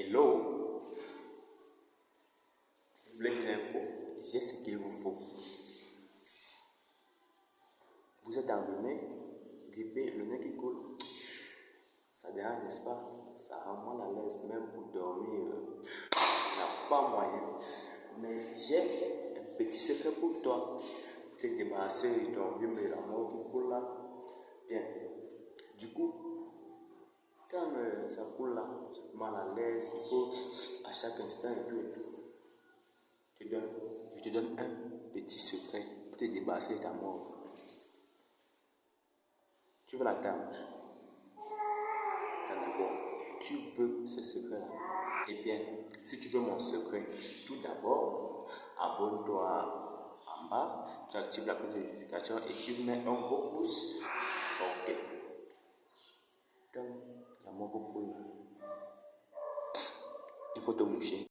Hello, vous voulez de l'info J'ai ce qu'il vous faut. Vous êtes enrhumé, grippé, le nez qui coule. Ça dérange, n'est-ce pas? Ça rend mal à l'aise, même pour dormir. Il n'y a pas moyen. Mais j'ai un petit secret pour toi. Pour te débarrasser de ton rhume et la mort qui coule là. Bien. Ça coule là, mal à l'aise, il faut à chaque instant et tout et tout. Je te donne, je te donne un petit secret pour te débarrasser de ta mort. Tu veux la D'abord, tu veux ce secret-là? Eh bien, si tu veux mon secret, tout d'abord, abonne-toi en bas, tu actives la cloche de notification et tu mets un gros pouce. Il faut te moucher.